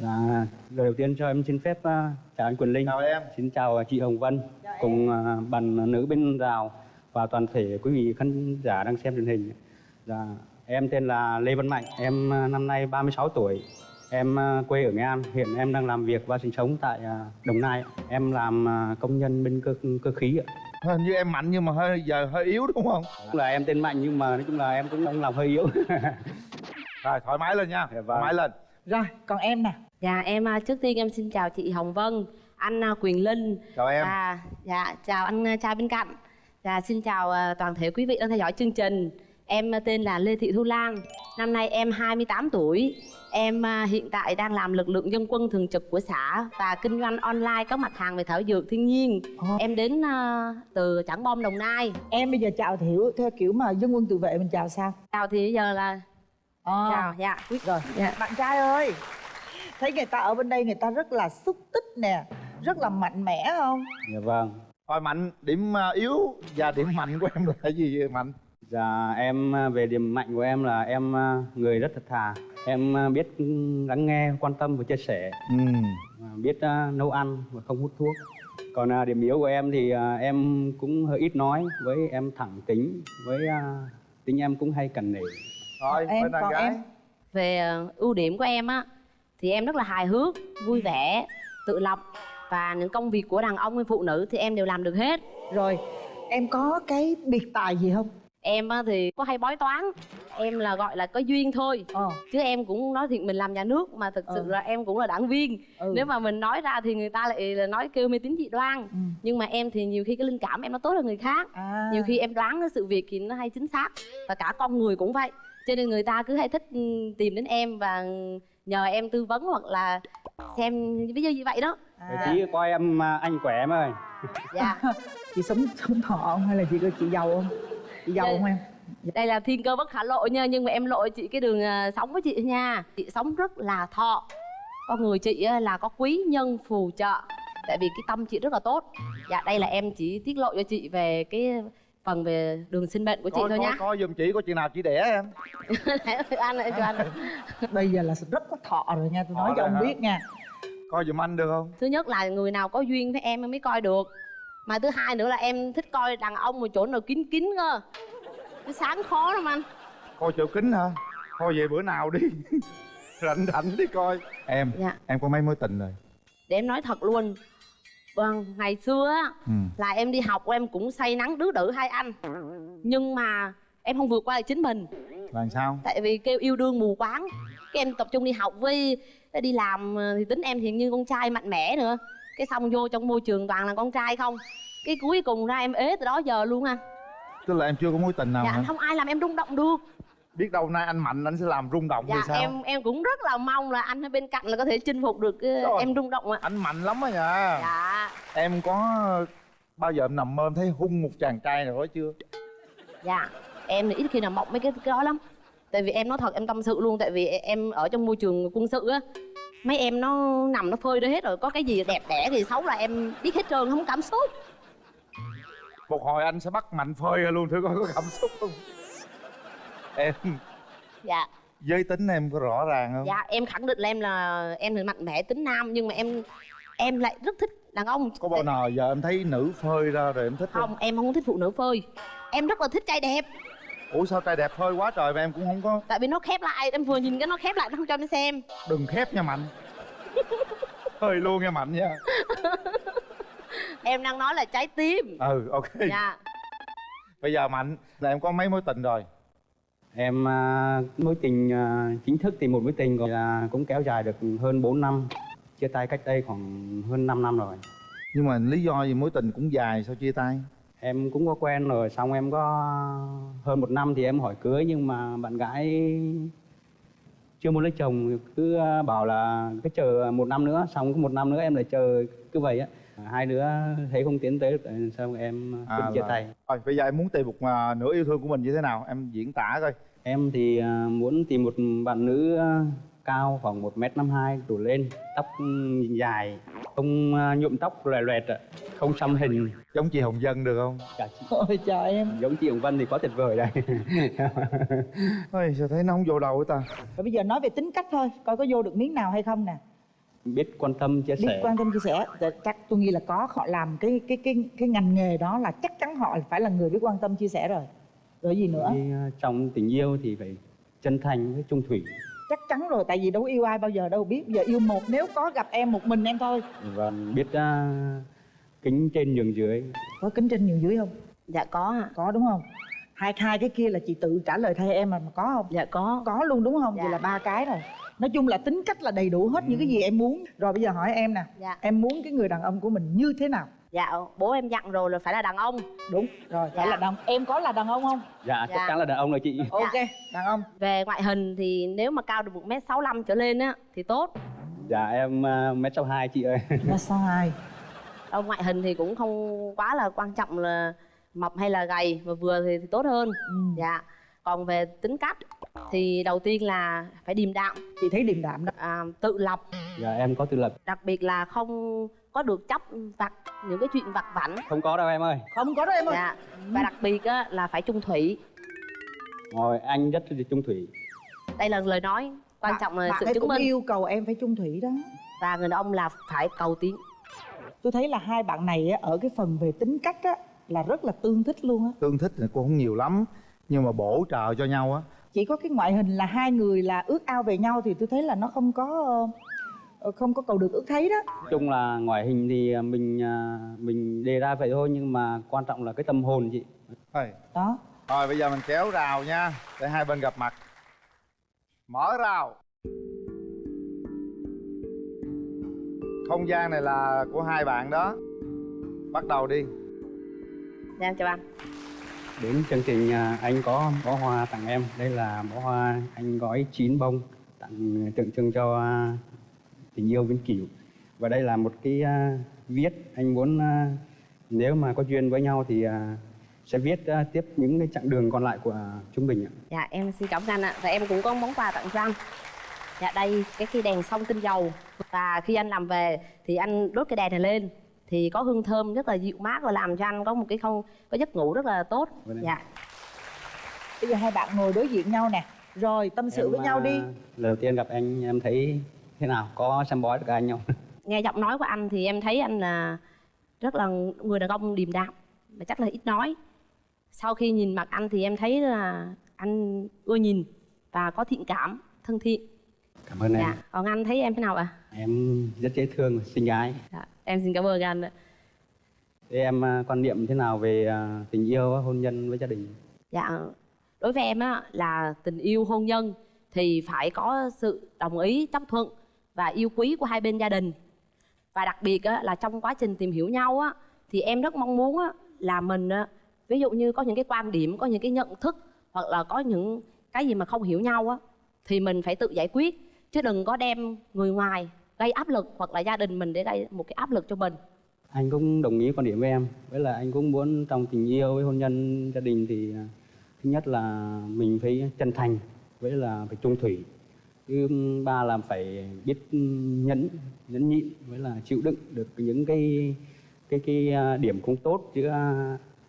Dạ, lời đầu tiên cho em xin phép à, chào anh Quỳnh Linh. Chào em. Xin chào chị Hồng Vân cùng à, bạn nữ bên rào và toàn thể quý vị khán giả đang xem truyền hình. Dạ, em tên là Lê Văn Mạnh, em à, năm nay 36 tuổi. Em à, quê ở Nghệ An, hiện em đang làm việc và sinh sống tại à, Đồng Nai. Em làm à, công nhân bên cơ cơ khí ạ. Hình như em mạnh nhưng mà hơi giờ hơi yếu đúng không? Tức là em tên Mạnh nhưng mà nói chung là em cũng đang làm hơi yếu. Rồi thoải mái lên nha. Dạ vâng. Thoải mái lên. Rồi, còn em nè Dạ em à, trước tiên em xin chào chị Hồng Vân, anh à, Quyền Linh. Chào em. À, dạ chào anh à, trai bên cạnh. Dạ xin chào à, toàn thể quý vị đang theo dõi chương trình. Em à, tên là Lê Thị Thu Lan. Năm nay em 28 tuổi. Em à, hiện tại đang làm lực lượng dân quân thường trực của xã và kinh doanh online các mặt hàng về thảo dược thiên nhiên. Ồ. Em đến à, từ Trảng Bom Đồng Nai. Em bây giờ chào Thiểu theo kiểu mà dân quân tự vệ mình chào sao? Chào thì bây giờ là Ờ. chào dạ. Rồi, Dạ. bạn trai ơi Thấy người ta ở bên đây người ta rất là xúc tích nè Rất là mạnh mẽ không? Dạ vâng. Rồi mạnh điểm à, yếu và điểm mạnh của em là gì vậy, mạnh? Dạ em à, về điểm mạnh của em là em à, người rất thật thà. Em à, biết lắng nghe, quan tâm và chia sẻ, Ừ. à, biết à, nấu ăn và không hút thuốc. Còn à, điểm yếu của em thì à, em cũng hơi ít nói, với em thẳng tính, với à, tính em cũng hay cần nể. Rồi Em, bên còn gái. em? về ờ, ưu điểm của em á thì em rất là hài hước vui vẻ tự lập và những công việc của đàn ông hay phụ nữ thì em đều làm được hết Rồi, em có cái biệt tài gì không? em á thì có hay bói toán em là gọi là có duyên thôi Ờ, chứ em cũng nói thiệt mình làm nhà nước mà thực sự Ừ. là em cũng là đảng viên ừ. nếu mà mình nói ra thì người ta lại là nói kêu mê tín dị đoan Ừ. nhưng mà em thì nhiều khi cái linh cảm em nó tốt hơn người khác À. nhiều khi em đoán cái sự việc thì nó hay chính xác và cả con người cũng vậy cho nên người ta cứ hay thích ừ, tìm đến em và nhờ em tư vấn hoặc là xem ví dụ như vậy đó à, Chí coi em à, anh khỏe em ơi. dạ Chị sống sống thọ không hay là chị có chị giàu không? Chị giàu Dạ. không em? đây là thiên cơ bất khả lộ nha nhưng mà em lộ chị cái đường à, sống với chị nha chị sống rất là thọ con người chị á, là có quý nhân phù trợ tại vì cái tâm chị rất là tốt dạ đây là em chỉ tiết lộ cho chị về cái phần về đường sinh mệnh của chị Coi, thôi coi, nhá coi giùm chị có chuyện nào chị đẻ em. anh ơi cho anh Bây giờ là rất có thọ rồi nha, tôi nói Thọ cho ông hả? biết nha Coi giùm anh được không? thứ nhất là người nào có duyên với em em mới coi được mà thứ hai nữa là em thích coi đàn ông một chỗ nào kín kín cơ cái sáng khó lắm anh Coi chỗ kính hả? Thôi về bữa nào đi. rảnh rảnh đi coi. Em, dạ em có mấy mối tình rồi? để em nói thật luôn vâng ngày xưa á Ừ. là em đi học em cũng say nắng đứa đỡ hai anh. Nhưng mà em không vượt qua được chính mình. Là làm sao? tại vì kêu yêu đương mù quáng. Cái em tập trung đi học với đi làm ờ, thì tính em thì như con trai mạnh mẽ nữa. Cái xong vô trong môi trường toàn là con trai không. Cái cuối cùng ra em ế từ đó giờ luôn anh Tức là em chưa có mối tình nào dạ hả? không ai làm em rung động được Biết đâu nay anh mạnh anh sẽ làm rung động dạ thì sao? em em cũng rất là mong là anh ở bên cạnh là có thể chinh phục được ờ, Rồi. em rung động ạ Anh mạnh lắm á nha. dạ Em có bao giờ em nằm mơ em thấy hung một chàng trai nào đó chưa? dạ em thì ít khi nào mộng mấy cái, cái đó lắm tại vì em nói thật em tâm sự luôn tại vì em ở trong môi trường quân sự á mấy em nó nằm nó phơi đó hết rồi có cái gì đẹp đẽ gì xấu là em biết hết trơn không cảm xúc Một hồi anh sẽ bắt mạnh phơi luôn thử coi có cảm xúc không? Em, dạ. Giới tính em có rõ ràng không? dạ em khẳng định là em là em thì mạnh mẽ tính nam nhưng mà em em lại rất thích đàn ông. Có bao nào giờ em thấy nữ phơi ra rồi em thích không? không? em không thích phụ nữ phơi. Em rất là thích trai đẹp. Ủa sao trai đẹp phơi quá trời mà em cũng không có? Tại vì nó khép lại em vừa nhìn cái nó khép lại nó không cho em xem. Đừng khép nha Mạnh. Phơi luôn nha Mạnh nha. Em đang nói là trái tim. Ừ ok. Dạ. Bây giờ Mạnh là em có mấy mối tình rồi Em à, mối tình à, chính thức thì một mối tình rồi là cũng kéo dài được hơn 4 năm. Chia tay cách đây khoảng hơn 5 năm rồi. Nhưng mà lý do gì mối tình cũng dài sao chia tay? Em cũng có quen rồi, xong em có hơn một năm thì em hỏi cưới nhưng mà bạn gái chưa muốn lấy chồng cứ à, bảo là cứ chờ một năm nữa xong một năm nữa em lại chờ cứ vậy á hai đứa thấy không tiến tới được xong em quyết À, chia là- tay? Rồi bây giờ em muốn tìm một à, nửa yêu thương của mình như thế nào? Em diễn tả coi. Em thì à, muốn tìm một bạn nữ à, cao khoảng một m năm hai đổ lên tóc ừ, dài không à, nhuộm tóc loè loẹt ạ không xăm hình. Giống chị Hồng Dân được không? cả chị. Ôi trời em. Giống chị Hồng Vân thì quá tuyệt vời đây Ôi sao thấy nó không vô đầu ta? Và bây giờ nói về tính cách thôi Coi có vô được miếng nào hay không nè biết quan tâm chia biết sẻ. quan tâm chia sẻ. Dạ, chắc tôi nghĩ là có họ làm cái cái cái cái ngành nghề đó là chắc chắn họ phải là người biết quan tâm chia sẻ rồi. Rồi gì nữa? Thì, à, trong tình yêu thì phải chân thành với trung thủy. Chắc chắn rồi tại vì đâu yêu ai bao giờ đâu biết giờ yêu một nếu có gặp em một mình em thôi. Và biết à, kính trên nhường dưới. Có kính trên nhiều dưới không? Dạ có ạ. Có đúng không hai hai cái kia là chị tự trả lời thay em mà mà có không? Dạ có. Có luôn đúng không? Dạ. vậy là ba cái rồi. Nói chung là tính cách là đầy đủ hết những cái gì em muốn. Rồi bây giờ hỏi em nè. Dạ. Em muốn cái người đàn ông của mình như thế nào? Dạ bố em dặn rồi là phải là đàn ông. Đúng. Rồi phải Dạ. là đàn em có là đàn ông không? Dạ, chắc Dạ. chắn là đàn ông rồi chị. Ok đàn ông. Về ngoại hình thì nếu mà cao được một m sáu trở lên á thì tốt. Dạ em à, mét sáu hai chị ơi. Là sao hai. Đâu ngoại hình thì cũng không quá là quan trọng là mập hay là gầy mà vừa thì, thì tốt hơn. Ừ. dạ. Còn về tính cách thì đầu tiên là phải điềm đạm. Chị thấy điềm đạm đó. À, tự lập. Dạ em có tự lập. Đặc biệt là không có được chấp vặt những cái chuyện vặt vảnh. Không có đâu em ơi. Không có đâu em ơi. Dạ. Và đặc biệt á, là phải trung thủy. Rồi anh rất là trung thủy. Đây là lời nói quan trọng là bạn sự chứng minh. yêu cầu em phải chung thủy đó. Và người đàn ông là phải cầu tiến. Tôi thấy là hai bạn này á, ở cái phần về tính cách á là rất là tương thích luôn á. Tương thích thì cũng không nhiều lắm nhưng mà bổ trợ cho nhau á. Chỉ có cái ngoại hình là hai người là ước ao về nhau thì tôi thấy là nó không có ờ, không có cầu được ước thấy đó. Nói chung là ngoại hình thì à, mình à, mình đề ra vậy thôi nhưng mà quan trọng là cái tâm hồn chị. Thôi đó. Rồi bây giờ mình kéo rào nha để hai bên gặp mặt. Mở rào. Không gian này là của hai bạn đó. Bắt đầu đi dạ em chào anh đến chương trình à, anh có bó hoa tặng em. Đây là bó hoa anh gói 9 bông tặng tượng trưng cho à, tình yêu vĩnh cửu. Và đây là một cái à, viết anh muốn à, nếu mà có duyên với nhau thì à, sẽ viết à, tiếp những cái chặng đường còn lại của chúng mình ạ. Dạ em xin cảm ơn anh ạ. Và em cũng có món quà tặng cho anh. Dạ đây cái cây đèn sông tinh dầu. Và khi anh làm về thì anh đốt cái đèn này lên thì có hương thơm rất là dịu mát và làm cho anh có một cái không có giấc ngủ rất là tốt. Vâng dạ. Bây giờ hai bạn ngồi đối diện nhau nè. Rồi tâm sự Em, với nhau à, đi lần đầu tiên gặp anh em thấy thế nào? Có xem bói được anh không? Nghe giọng nói của anh thì em thấy anh là rất là người đàn ông điềm đạm và chắc là ít nói. Sau khi nhìn mặt anh thì em thấy là anh ưa nhìn và có thiện cảm thân thiện cảm ơn em. Dạ. Còn anh thấy em thế nào ạ? Em rất dễ thương xinh gái. Dạ. em xin cảm ơn anh ạ. Thế em à, quan niệm thế nào về à, tình yêu hôn nhân với gia đình? Dạ, đối với em á là tình yêu hôn nhân thì phải có sự đồng ý chấp thuận và yêu quý của hai bên gia đình. Và đặc biệt á là trong quá trình tìm hiểu nhau á thì em rất mong muốn á là mình á ví dụ như có những cái quan điểm, có những cái nhận thức hoặc là có những cái gì mà không hiểu nhau á thì mình phải tự giải quyết chứ đừng có đem người ngoài gây áp lực hoặc là gia đình mình để gây một cái áp lực cho mình. anh cũng đồng ý quan điểm với em với là anh cũng muốn trong tình yêu với hôn nhân gia đình thì à, thứ nhất là mình phải chân thành với là phải trung thủy thứ ba là phải biết nhẫn nhẫn nhịn với là chịu đựng được những cái cái cái à, điểm không tốt giữa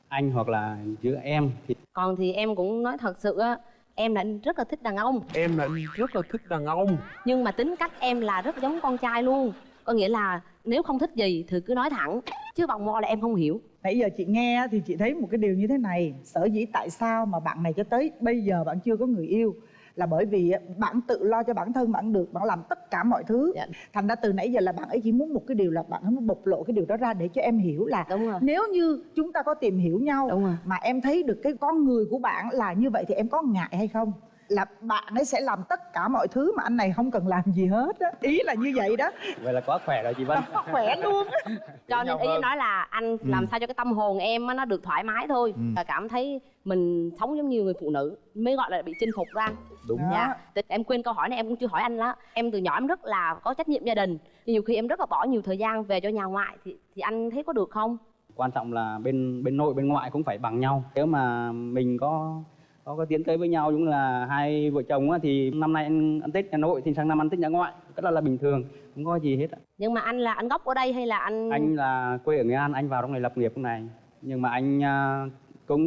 anh hoặc là giữa em thì Còn thì em cũng nói thật sự á em là rất là thích đàn ông. Em là rất là thích đàn ông. Nhưng mà tính cách em là rất giống con trai luôn. Có nghĩa là nếu không thích gì thì cứ nói thẳng chứ vòng vo là em không hiểu. Nãy giờ chị nghe thì chị thấy một cái điều như thế này. Sở dĩ tại sao mà bạn này cho tới bây giờ bạn chưa có người yêu là bởi vì bạn tự lo cho bản thân bạn được bạn làm tất cả mọi thứ. Dạ. thành ra từ nãy giờ là bạn ấy chỉ muốn một cái điều là bạn ấy muốn bộc lộ cái điều đó ra để cho em hiểu là đúng rồi. nếu như chúng ta có tìm hiểu nhau đúng rồi. mà em thấy được cái con người của bạn là như vậy thì em có ngại hay không là bạn ấy sẽ làm tất cả mọi thứ mà anh này không cần làm gì hết á. Ý là như vậy đó. Vậy là quá khỏe rồi chị Vân. Nó khỏe luôn á. Cho nên ý nói là anh làm sao cho cái tâm hồn em á, nó được thoải mái thôi. Ừ. và cảm thấy mình sống giống như người phụ nữ mới gọi là bị chinh phục ra. Anh đúng. Đó. dạ. Thì em quên câu hỏi này em cũng chưa hỏi anh đó. Em từ nhỏ em rất là có trách nhiệm gia đình. Nhiều khi em rất là bỏ nhiều thời gian về cho nhà ngoại thì thì anh thấy có được không? Quan trọng là bên bên nội bên ngoại cũng phải bằng nhau. Nếu mà mình có có có tiến tới với nhau cũng là hai vợ chồng á, thì năm nay ăn, ăn tết nhà nội thì sang năm ăn tết nhà ngoại rất là là bình thường không có gì hết ạ. nhưng mà anh là anh gốc ở đây hay là anh anh là quê ở nghệ an anh vào trong này lập nghiệp trong này nhưng mà anh à, cũng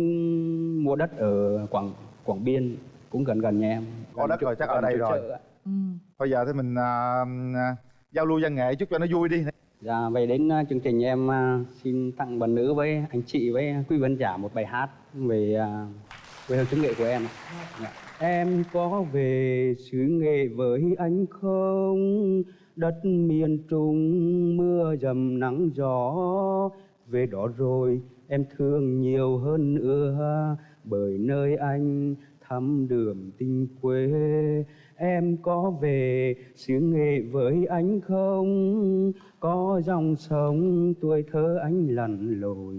mua đất ở quảng quảng biên cũng gần gần nhà em Có đất rồi, chắc ở đây rồi. ừ. bây giờ thì mình à, giao lưu văn nghệ chút cho nó vui đi Dạ, vậy đến uh, chương trình em uh, xin tặng bạn nữ với anh chị với quý khán giả một bài hát về uh, quê hương, xứ nghệ của em. Dạ. Em có về xứ nghệ với anh không? Đất miền Trung, mưa dầm nắng gió về đó rồi em thương nhiều hơn nữa, bởi nơi anh thăm đường tình quê em có về xứ nghệ với anh không có dòng sông, tuổi thơ anh lặn lội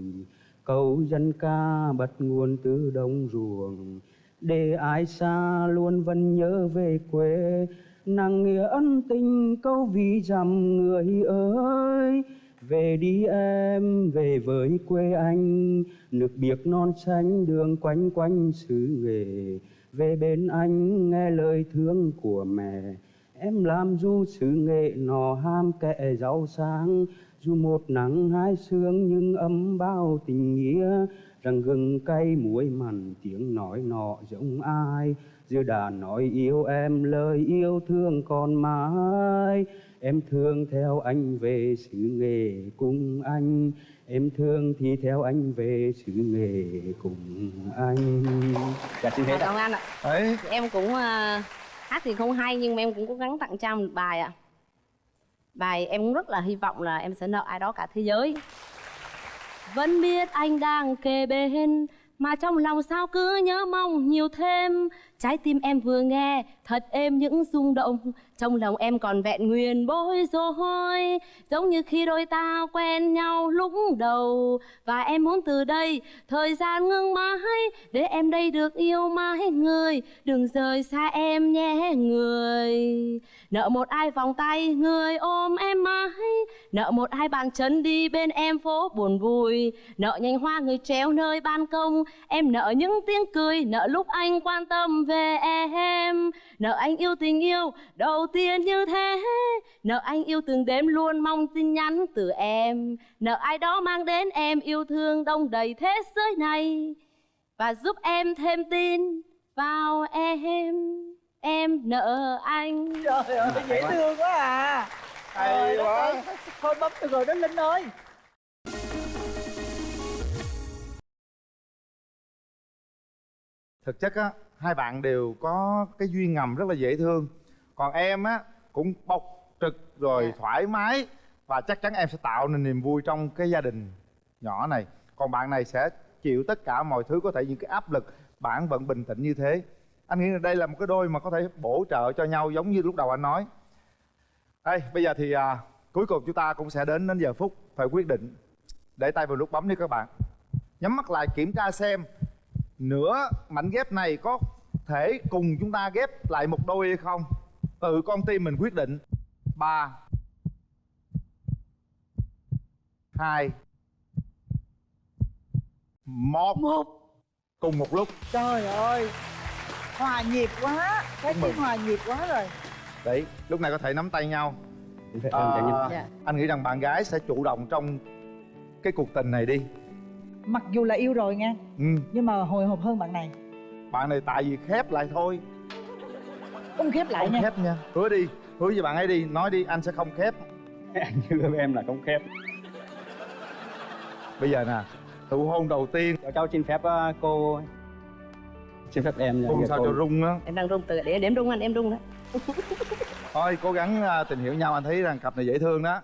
câu dân ca bắt nguồn từ đồng ruộng. Để ai xa luôn vẫn nhớ về quê. Nàng nghĩa ân tình câu ví dặm người ơi. Về đi em, về với quê anh. Nước biếc non xanh đường quanh quanh xứ nghệ về bên anh nghe lời thương của mẹ. Em làm du xứ nghệ nò ham kẻ giàu sang dù một nắng hai sương nhưng ấm bao tình nghĩa. Rằng gừng cay muối mặn tiếng nói nọ giống ai? Giữa đàn nói yêu em lời yêu thương còn mãi. Em thương theo anh về xứ nghệ cùng anh. Em thương thì theo anh về xứ nghệ cùng anh. Dạ xin hết ạ. Cảm ơn anh ạ. Ấy. Thì em cũng ờ, hát thì không hay nhưng mà em cũng cố gắng tặng Trang một bài ạ bài em cũng rất là hy vọng là em sẽ nợ ai đó cả thế giới. Vẫn biết anh đang kề bên, mà trong lòng sao cứ nhớ mong nhiều thêm trái tim em vừa nghe, thật êm những rung động. Trong lòng em còn vẹn nguyên bối rối, giống như khi đôi ta quen nhau lúc đầu. Và em muốn từ đây, thời gian ngưng mãi, để em đây được yêu mãi người. Đừng rời xa em nhé người. Nợ một ai vòng tay người ôm em mãi. Nợ một ai bàn chân đi bên em phố buồn vui. Nợ nhành hoa người treo nơi ban công. Em nợ những tiếng cười, nợ lúc anh quan tâm về em. Nợ anh yêu tình yêu đầu tiên như thế. Nợ anh yêu từng đêm luôn mong tin nhắn từ em. Nợ ai đó mang đến em yêu thương đông đầy thế giới này. Và giúp em thêm tin vào em. Em nợ anh. Trời ơi dễ thương quá à. Hay Trời quá. thôi bấm được rồi đó linh ơi. Thực chất á hai bạn đều có cái duyên ngầm rất là dễ thương. Còn em á cũng bộc trực rồi thoải mái và chắc chắn em sẽ tạo nên niềm vui trong cái gia đình nhỏ này. Còn bạn này sẽ chịu tất cả mọi thứ có thể những cái áp lực bạn vẫn bình tĩnh như thế. Anh nghĩ là đây là một cái đôi mà có thể bổ trợ cho nhau giống như lúc đầu anh nói. Đây bây giờ thì à, cuối cùng chúng ta cũng sẽ đến đến giờ phút phải quyết định. Để tay vào nút bấm đi các bạn. Nhắm mắt lại kiểm tra xem nửa mảnh ghép này có thể cùng chúng ta ghép lại một đôi hay không? Tự con tim mình quyết định. Ba. Hai. Một. Một. Cùng một lúc. Trời ơi. Hòa nhịp quá. Cái tiếng hòa nhịp quá rồi. Đấy lúc này có thể nắm tay nhau. À, Dạ. anh nghĩ rằng bạn gái sẽ chủ động trong cái cuộc tình này đi mặc dù là yêu rồi nha ừ, nhưng mà hồi hộp hơn bạn này. Bạn này tại vì khép lại thôi. Không khép lại không nha. khép nha. Hứa đi hứa với bạn ấy đi nói đi anh sẽ không khép. Anh hứa với em là không khép. Bây giờ nè tụ hôn đầu tiên. Cháu, cháu xin phép uh, cô xin phép em Dạ, sao cô. cho rung á. Em đang rung từ để đếm rung anh em rung đó. Thôi cố gắng à, tìm hiểu nhau anh thấy rằng cặp này dễ thương đó